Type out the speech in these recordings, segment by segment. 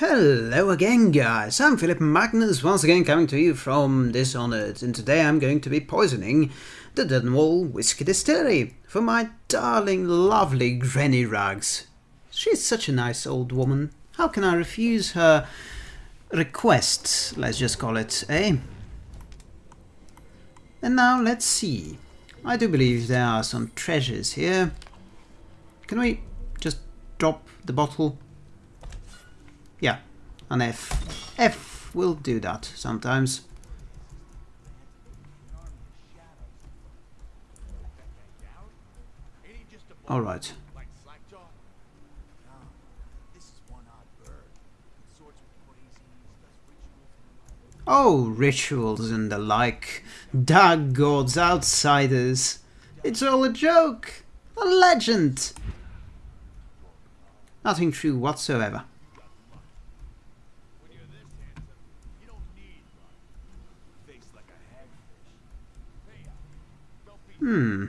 Hello again guys, I'm Philip Magnus, once again coming to you from Dishonored, and today I'm going to be poisoning the Dunwall Whiskey Distillery for my darling, lovely Granny Rags. She's such a nice old woman, how can I refuse her request, let's just call it, eh? And now let's see, I do believe there are some treasures here. Can we just drop the bottle an F. F will do that sometimes. Alright. Oh, rituals and the like. Dark gods, outsiders. It's all a joke. A legend. Nothing true whatsoever. Hmm.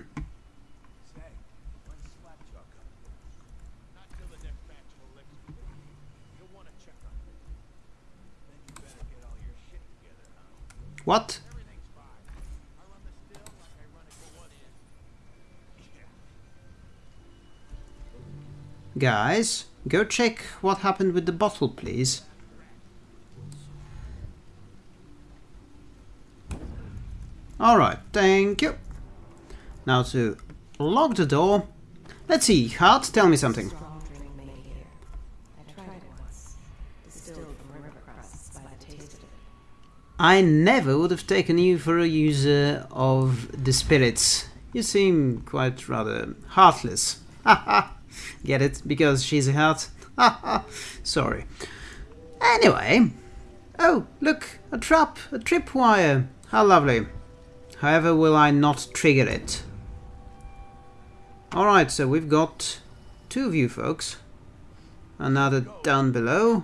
What? Guys, go check what happened with the bottle, please. Alright, thank you. Now to lock the door. Let's see, Heart, tell me something. I never would have taken you for a user of the spirits. You seem quite rather heartless. Haha, get it? Because she's a heart? Haha, sorry. Anyway, oh, look, a trap, a tripwire. How lovely. However will I not trigger it? Alright, so we've got two of you folks. Another down below.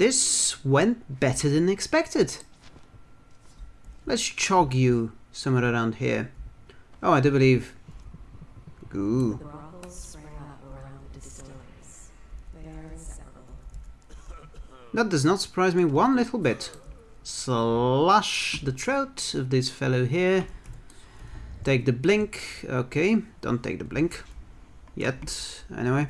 This went better than expected. Let's chog you somewhere around here. Oh, I do believe... Ooh. That does not surprise me one little bit. Slash the throat of this fellow here. Take the blink. Okay, don't take the blink. Yet, anyway.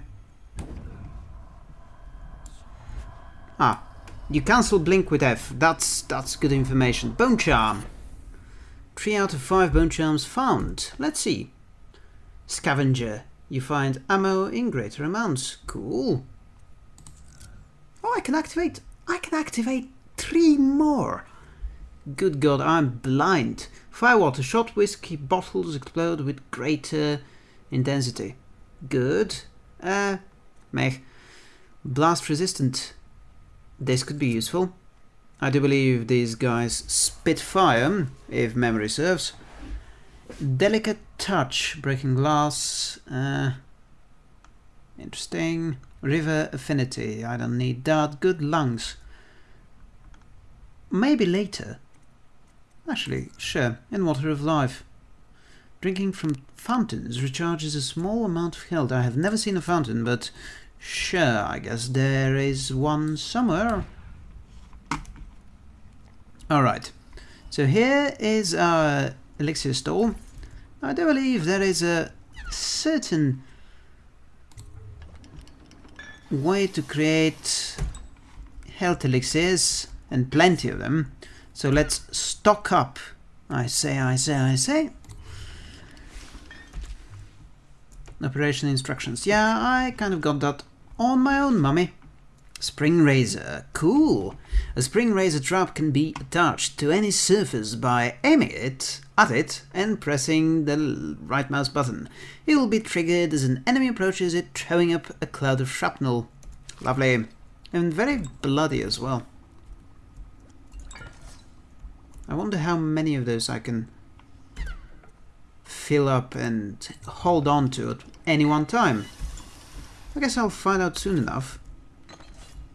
Ah, you cancel Blink with F. That's that's good information. Bone Charm. Three out of five Bone Charms found. Let's see. Scavenger. You find ammo in greater amounts. Cool. Oh, I can activate... I can activate three more. Good God, I'm blind. Firewater shot whiskey bottles explode with greater intensity. Good. Uh, meh. Blast resistant this could be useful. I do believe these guys spit fire, if memory serves. Delicate touch, breaking glass. Uh, interesting. River affinity, I don't need that. Good lungs. Maybe later. Actually, sure, in Water of Life. Drinking from fountains recharges a small amount of health. I have never seen a fountain, but Sure, I guess there is one somewhere. Alright, so here is our elixir store. I do believe there is a certain way to create health elixirs and plenty of them. So let's stock up. I say, I say, I say. Operation instructions. Yeah, I kind of got that on my own, mummy. Spring Razor. Cool! A Spring Razor trap can be attached to any surface by aiming it at it and pressing the right mouse button. It will be triggered as an enemy approaches it, throwing up a cloud of shrapnel. Lovely. And very bloody as well. I wonder how many of those I can fill up and hold on to at any one time? I guess I'll find out soon enough.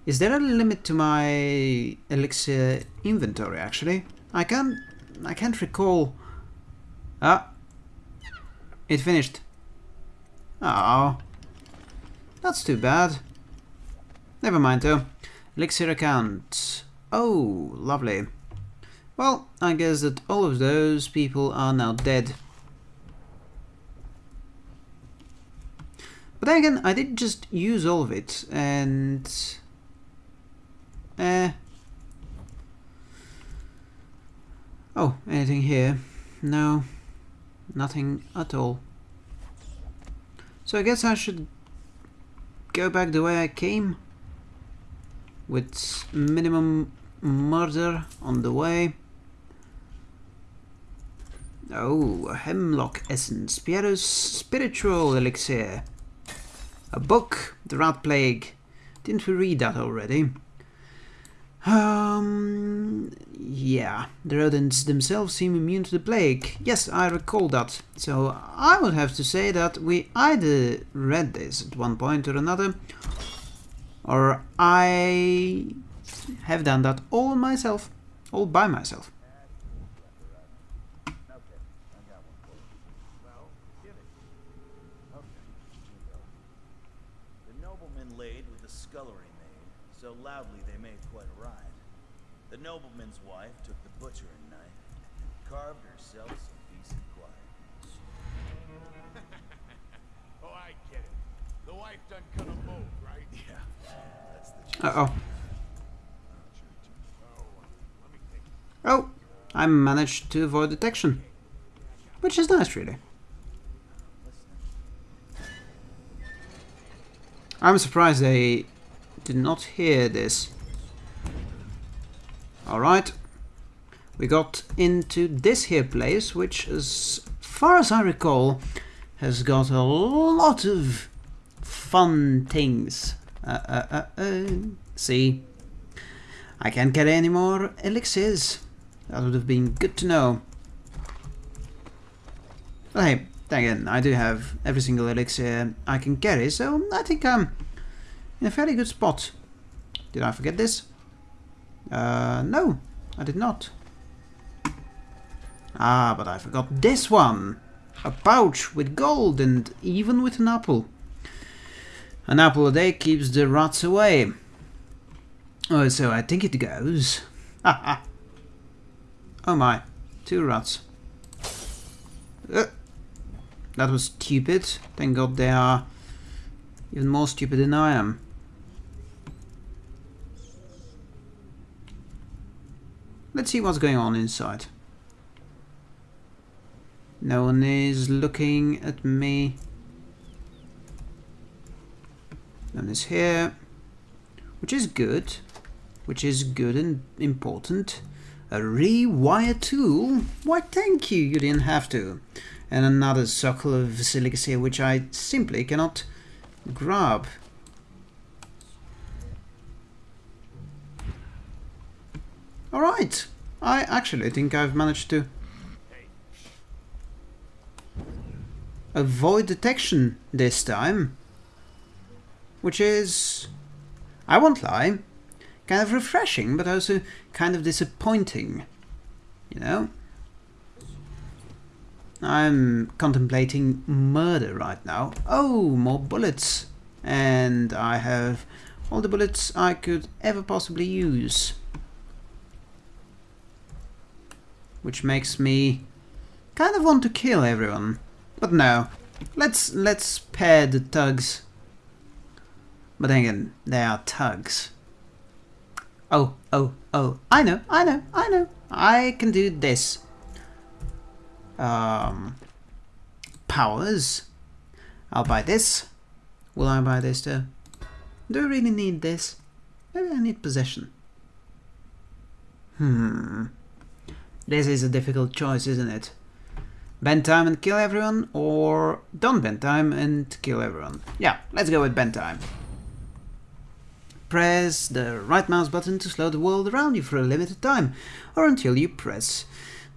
Is there a limit to my elixir inventory actually? I can't I can't recall. Ah. It finished. Oh. That's too bad. Never mind though. Elixir account. Oh, lovely. Well, I guess that all of those people are now dead. But then again, I did just use all of it, and... Eh... Oh, anything here? No, nothing at all. So I guess I should go back the way I came with minimum murder on the way. Oh, Hemlock Essence, Piero's Spiritual Elixir. A book, The Rat Plague. Didn't we read that already? Um, yeah, the rodents themselves seem immune to the plague. Yes, I recall that. So I would have to say that we either read this at one point or another, or I have done that all myself, all by myself. Took the butchering knife and carved herself some decent quiet. oh, I get it. The wife done cut them both, right? Yeah, that's the Uh oh. Oh, I managed to avoid detection. Which is nice, really. I'm surprised they did not hear this. Alright. We got into this here place, which as far as I recall, has got a lot of fun things. Uh, uh, uh, uh. See, I can't get any more elixirs. That would have been good to know. But hey, again, I do have every single elixir I can carry, so I think I'm in a fairly good spot. Did I forget this? Uh, no, I did not. Ah, but I forgot this one. A pouch with gold and even with an apple. An apple a day keeps the rats away. Oh, so I think it goes. oh my, two rats. Uh, that was stupid. Thank god they are even more stupid than I am. Let's see what's going on inside. No one is looking at me. No one is here. Which is good. Which is good and important. A rewire tool? Why thank you, you didn't have to. And another circle of silica here which I simply cannot grab. Alright, I actually think I've managed to avoid detection this time. Which is, I won't lie, kind of refreshing, but also kind of disappointing. You know? I'm contemplating murder right now. Oh, more bullets. And I have all the bullets I could ever possibly use. which makes me kind of want to kill everyone. But no, let's let's spare the tugs. But then again, they are tugs. Oh, oh, oh, I know, I know, I know. I can do this. Um, powers. I'll buy this. Will I buy this too? Do I really need this? Maybe I need possession. Hmm. This is a difficult choice, isn't it? Bend time and kill everyone, or don't bend time and kill everyone. Yeah, let's go with bend time. Press the right mouse button to slow the world around you for a limited time, or until you press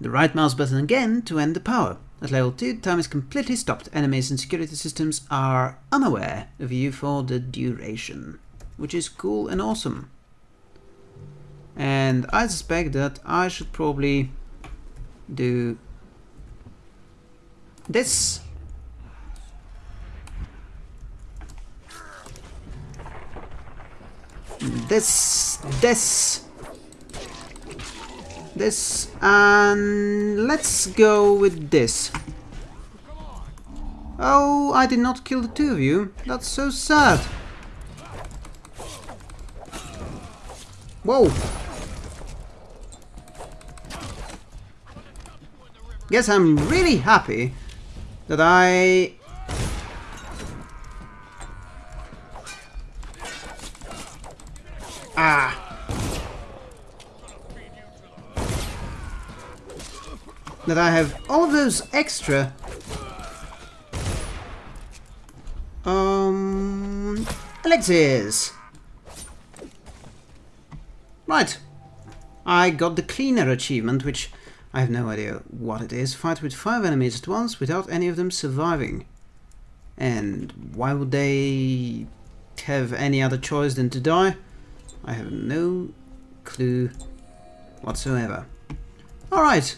the right mouse button again to end the power. At level 2, time is completely stopped. Enemies and security systems are unaware of you for the duration, which is cool and awesome. And I suspect that I should probably do this. This, this, this, and let's go with this. Oh, I did not kill the two of you. That's so sad. Whoa. Guess I'm really happy that I... Ah. That I have all of those extra... Um... Elixirs. Right. I got the cleaner achievement, which I have no idea what it is. Fight with five enemies at once without any of them surviving. And why would they have any other choice than to die? I have no clue whatsoever. Alright,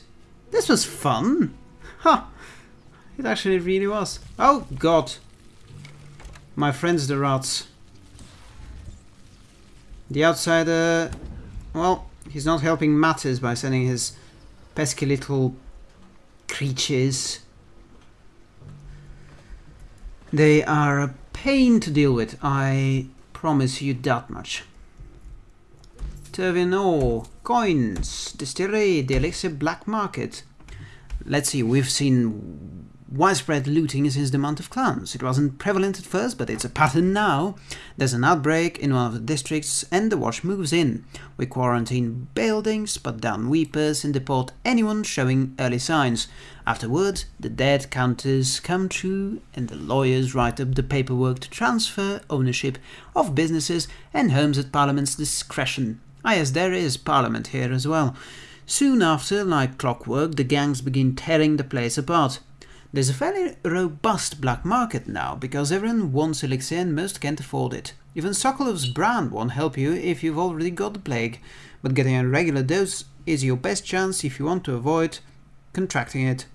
this was fun. Ha! It actually really was. Oh god. My friends the rats. The outsider... Well, he's not helping matters by sending his pesky little creatures. They are a pain to deal with, I promise you that much. Turvin ore, coins, distillery, the elixir black market. Let's see, we've seen widespread looting since the month of Clans. It wasn't prevalent at first, but it's a pattern now. There's an outbreak in one of the districts and the watch moves in. We quarantine buildings, put down weepers and deport anyone showing early signs. Afterward, the dead counters come true and the lawyers write up the paperwork to transfer ownership of businesses and homes at Parliament's discretion. Ah yes, there is Parliament here as well. Soon after, like clockwork, the gangs begin tearing the place apart. There's a fairly robust black market now, because everyone wants elixir and most can't afford it. Even Sokolov's brand won't help you if you've already got the plague, but getting a regular dose is your best chance if you want to avoid contracting it.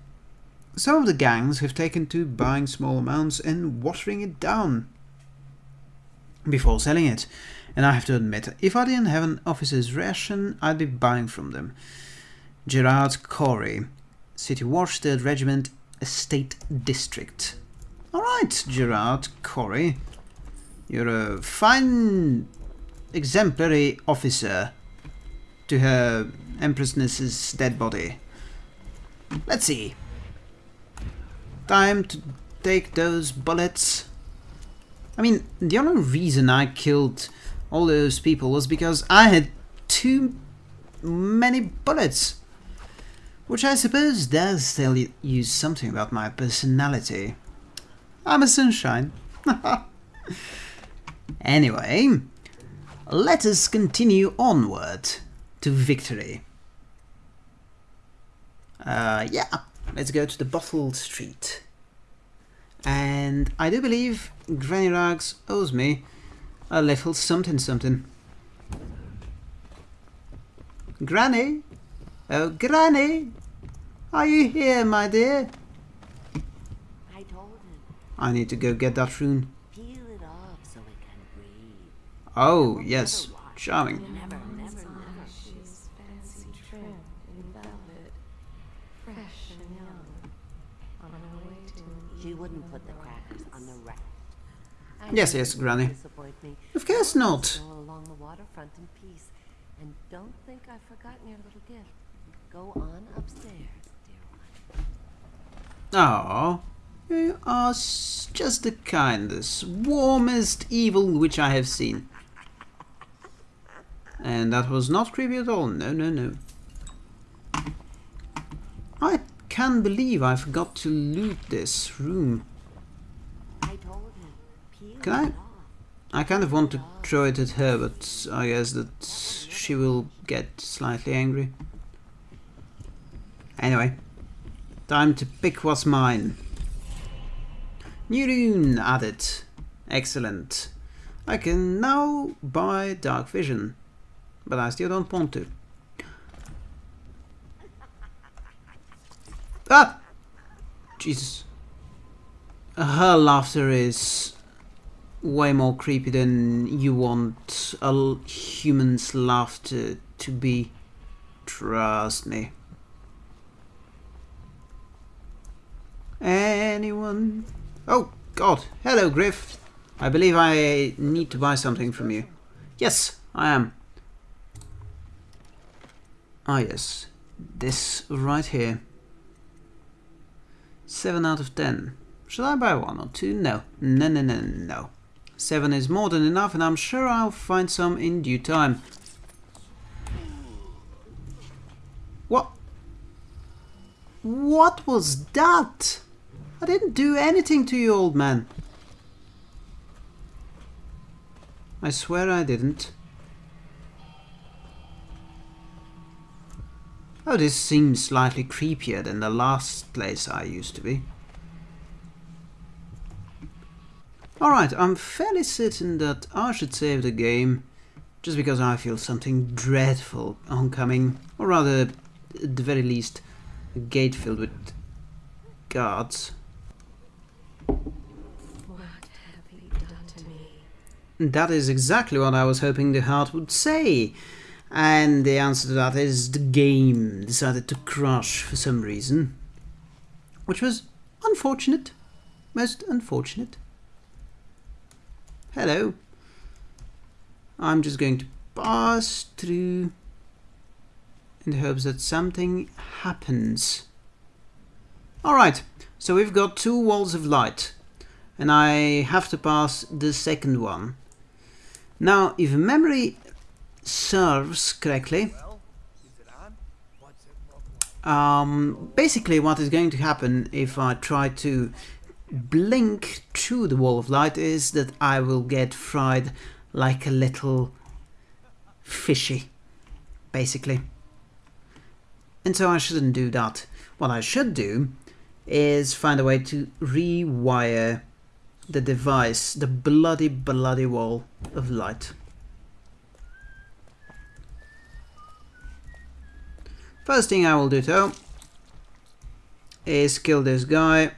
Some of the gangs have taken to buying small amounts and watering it down before selling it. And I have to admit, if I didn't have an officer's ration, I'd be buying from them. Gerard Corey, City Watch, 3rd Regiment, Estate District. Alright, Gerard Corey. You're a fine, exemplary officer to her Empressness's dead body. Let's see. Time to take those bullets. I mean, the only reason I killed all those people was because I had too many bullets. Which I suppose does tell you something about my personality. I'm a sunshine. anyway, let us continue onward to victory. Uh, yeah, let's go to the Bottled Street. And I do believe Granny Rags owes me a little something something. Granny? Oh, Granny! Are you here, my dear? I told him, I need to go get that rune. peel it off so it can breathe. Oh, yes. Charming. Never, never, never. She's fancy trim in velvet, fresh and young, on her way to She wouldn't put the crackers on the rack. Yes, yes, Granny. Of course not. Along the waterfront in peace, and don't think I've forgotten your little gift. Go on upstairs, dear one. Oh, you are just the kindest, warmest evil which I have seen. And that was not creepy at all. No, no, no. I can't believe I forgot to loot this room. I told him, peel Can I- I kind of want to throw it at her, but I guess that she will get slightly angry. Anyway, Time to pick what's mine. New rune added. Excellent. I can now buy dark vision. But I still don't want to. Ah! Jesus. Her laughter is way more creepy than you want a human's laughter to be. Trust me. Anyone? Oh, God. Hello, Griff. I believe I need to buy something from you. Yes, I am. Ah, yes. This right here. 7 out of 10. Should I buy one or two? No. No, no, no, no. 7 is more than enough and I'm sure I'll find some in due time. What? What was that? I didn't do anything to you, old man. I swear I didn't. Oh, this seems slightly creepier than the last place I used to be. Alright, I'm fairly certain that I should save the game just because I feel something dreadful oncoming, or rather, at the very least, a gate filled with guards. What have you done to me? That is exactly what I was hoping the heart would say. And the answer to that is the game decided to crash for some reason. Which was unfortunate. Most unfortunate. Hello. I'm just going to pass through in the hopes that something happens. Alright, so we've got two walls of light and I have to pass the second one. Now, if memory serves correctly, um, basically what is going to happen if I try to blink through the wall of light is that I will get fried like a little fishy, basically. And so I shouldn't do that. What I should do is find a way to rewire the device, the bloody, bloody wall of light. First thing I will do though is kill this guy.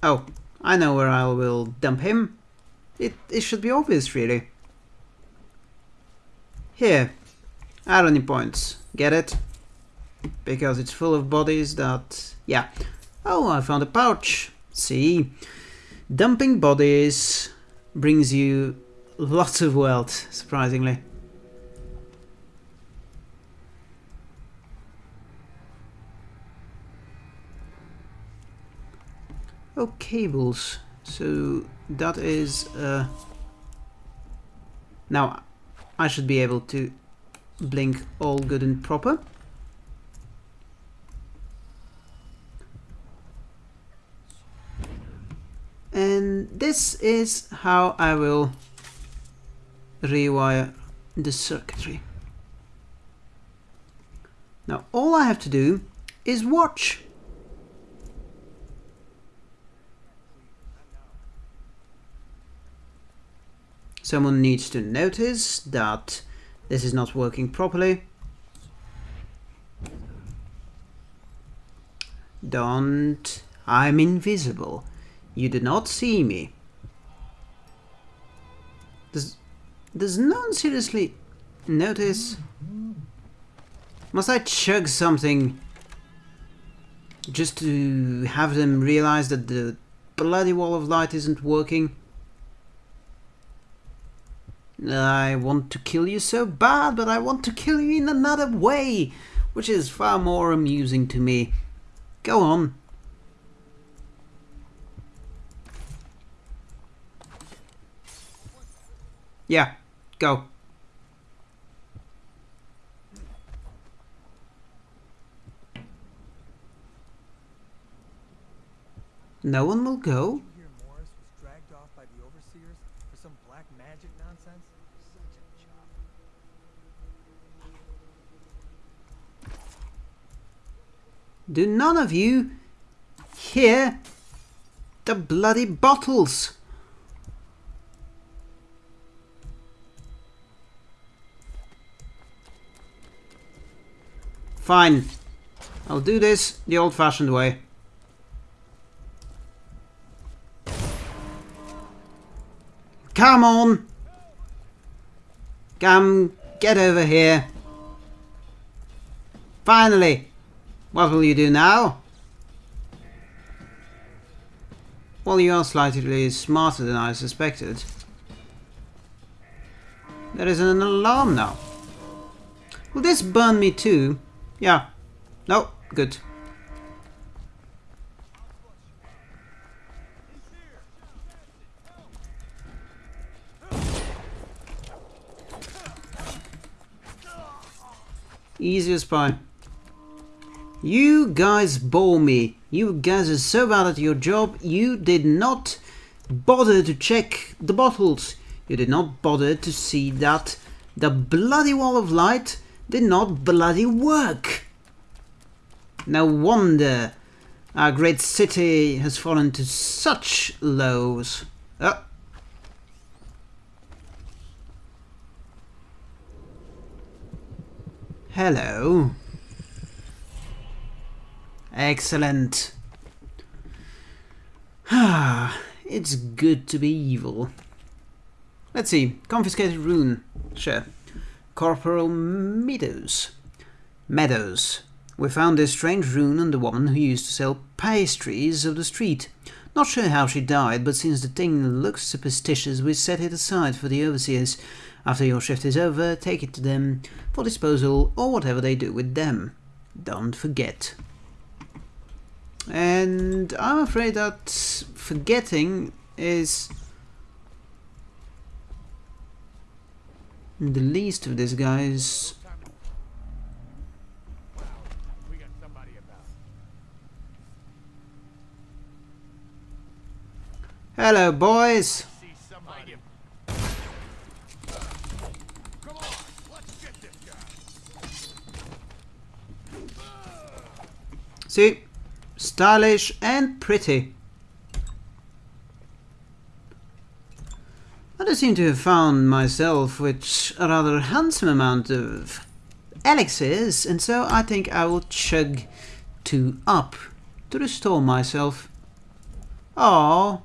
Oh, I know where I will dump him. It, it should be obvious really. Here, irony points. Get it? Because it's full of bodies that... Yeah. Oh, I found a pouch. See? Dumping bodies brings you lots of wealth, surprisingly. Oh, cables. So that is... Uh... Now, I should be able to blink all good and proper. And this is how I will rewire the circuitry. Now all I have to do is watch. Someone needs to notice that this is not working properly. Don't. I'm invisible. You did not see me. Does, does no one seriously notice? Must I chug something just to have them realize that the bloody wall of light isn't working? I want to kill you so bad, but I want to kill you in another way, which is far more amusing to me. Go on. Yeah, go. No one will go? You hear Morris was dragged off by the overseers for some black magic nonsense? Such a job. Do none of you hear the bloody bottles? Fine. I'll do this the old-fashioned way. Come on! Come, get over here. Finally! What will you do now? Well, you are slightly smarter than I suspected. There is an alarm now. Will this burn me too? Yeah. No, good. Easy as pie. You guys bore me. You guys are so bad at your job. You did not bother to check the bottles. You did not bother to see that the bloody wall of light did not bloody work. No wonder our great city has fallen to such lows. Oh. Hello. Excellent. Ah, it's good to be evil. Let's see. Confiscated rune. Sure. Corporal Meadows. Meadows. We found this strange rune on the woman who used to sell pastries of the street. Not sure how she died, but since the thing looks superstitious, we set it aside for the overseers. After your shift is over, take it to them for disposal or whatever they do with them. Don't forget. And I'm afraid that forgetting is the least of these guy's. Hello boys! See? Stylish and pretty. I do seem to have found myself with a rather handsome amount of elixirs, and so I think I will chug two up to restore myself. Oh,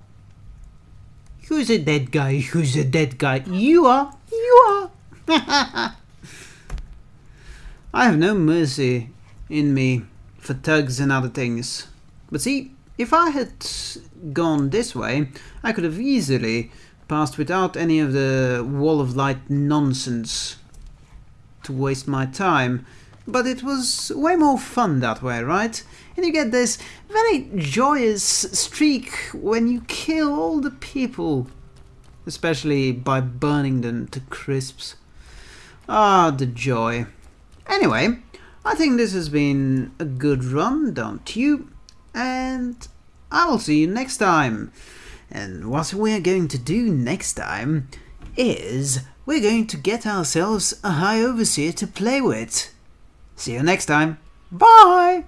who's a dead guy? Who's a dead guy? You are. You are. I have no mercy in me for tugs and other things. But see, if I had gone this way, I could have easily passed without any of the wall of light nonsense to waste my time. But it was way more fun that way, right? And you get this very joyous streak when you kill all the people, especially by burning them to crisps. Ah, the joy. Anyway, I think this has been a good run, don't you? And I will see you next time. And what we're going to do next time is we're going to get ourselves a High Overseer to play with. See you next time. Bye!